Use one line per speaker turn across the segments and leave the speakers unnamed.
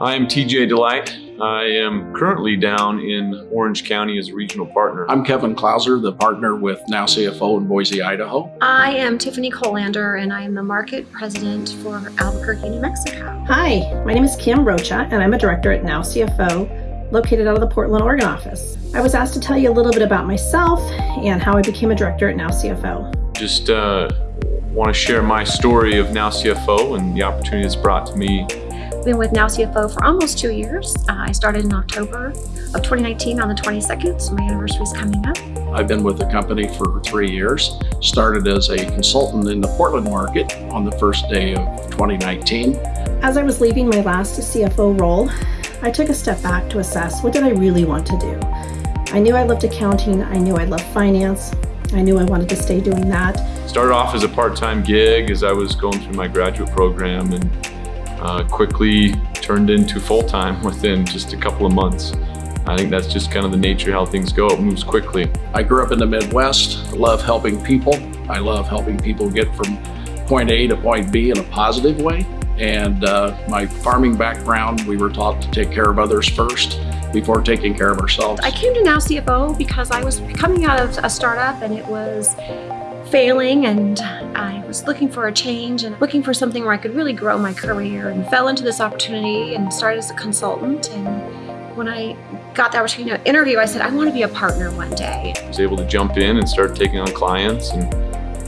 I am TJ Delight. I am currently down in Orange County as a regional partner.
I'm Kevin Klauser, the partner with Now CFO in Boise, Idaho.
I am Tiffany Colander and I am the market president for Albuquerque, New Mexico.
Hi, my name is Kim Rocha and I'm a director at Now CFO located out of the Portland, Oregon office. I was asked to tell you a little bit about myself and how I became a director at Now CFO.
Just uh, want to share my story of Now CFO and the opportunity it's brought to me
been with Now CFO for almost two years. Uh, I started in October of 2019 on the 22nd, so my anniversary is coming up.
I've been with the company for three years. Started as a consultant in the Portland market on the first day of 2019.
As I was leaving my last CFO role, I took a step back to assess what did I really want to do. I knew I loved accounting, I knew I loved finance, I knew I wanted to stay doing that.
Started off as a part-time gig as I was going through my graduate program and uh, quickly turned into full-time within just a couple of months. I think that's just kind of the nature of how things go. It moves quickly.
I grew up in the Midwest. I love helping people. I love helping people get from point A to point B in a positive way. And uh, my farming background, we were taught to take care of others first before taking care of ourselves.
I came to Now CFO because I was coming out of a startup and it was failing and I was looking for a change and looking for something where I could really grow my career and fell into this opportunity and started as a consultant and when I got the opportunity to interview, I said, I want to be a partner one day.
I was able to jump in and start taking on clients and,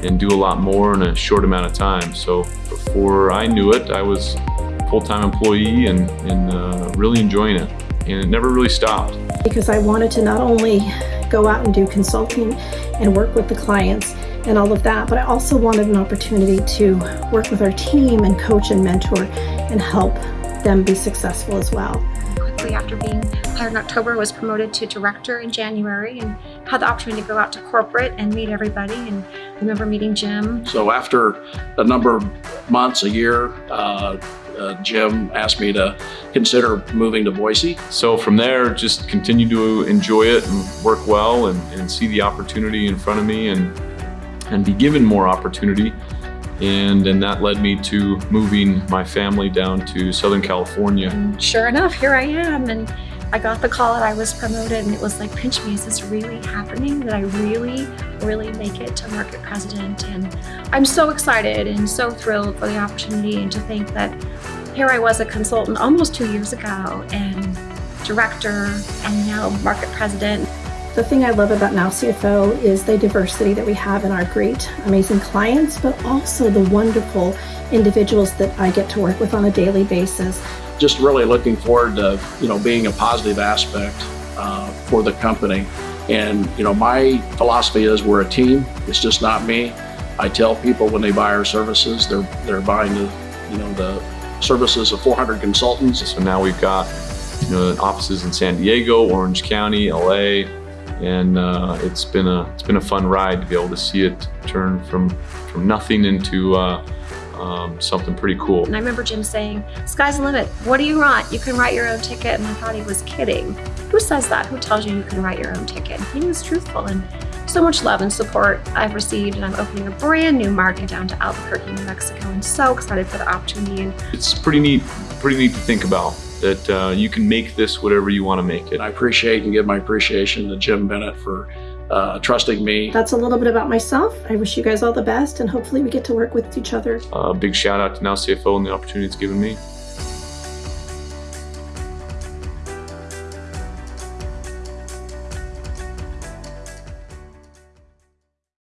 and do a lot more in a short amount of time. So before I knew it, I was a full-time employee and, and uh, really enjoying it. And it never really stopped.
Because I wanted to not only go out and do consulting and work with the clients, and all of that, but I also wanted an opportunity to work with our team and coach and mentor and help them be successful as well.
Quickly after being hired in October, was promoted to director in January and had the opportunity to go out to corporate and meet everybody and I remember meeting Jim.
So after a number of months, a year, uh, uh, Jim asked me to consider moving to Boise.
So from there, just continue to enjoy it and work well and, and see the opportunity in front of me and and be given more opportunity. And, and that led me to moving my family down to Southern California.
And sure enough, here I am. And I got the call that I was promoted and it was like, pinch me, is this really happening? Did I really, really make it to market president? And I'm so excited and so thrilled for the opportunity and to think that here I was a consultant almost two years ago and director and now market president.
The thing I love about Now CFO is the diversity that we have in our great, amazing clients, but also the wonderful individuals that I get to work with on a daily basis.
Just really looking forward to, you know, being a positive aspect uh, for the company. And, you know, my philosophy is we're a team. It's just not me. I tell people when they buy our services, they're, they're buying the, you know, the services of 400 consultants.
So now we've got, you know, offices in San Diego, Orange County, LA, and uh, it's been a it's been a fun ride to be able to see it turn from from nothing into uh, um, something pretty cool.
And I remember Jim saying, "Sky's the limit. What do you want? You can write your own ticket." And I thought he was kidding. Who says that? Who tells you you can write your own ticket? He was truthful and so much love and support I've received and I'm opening a brand new market down to Albuquerque, New Mexico and so excited for the opportunity.
It's pretty neat, pretty neat to think about that uh, you can make this whatever you want to make it.
I appreciate and give my appreciation to Jim Bennett for uh, trusting me.
That's a little bit about myself. I wish you guys all the best and hopefully we get to work with each other.
A uh, big shout out to Now CFO and the opportunity it's given me.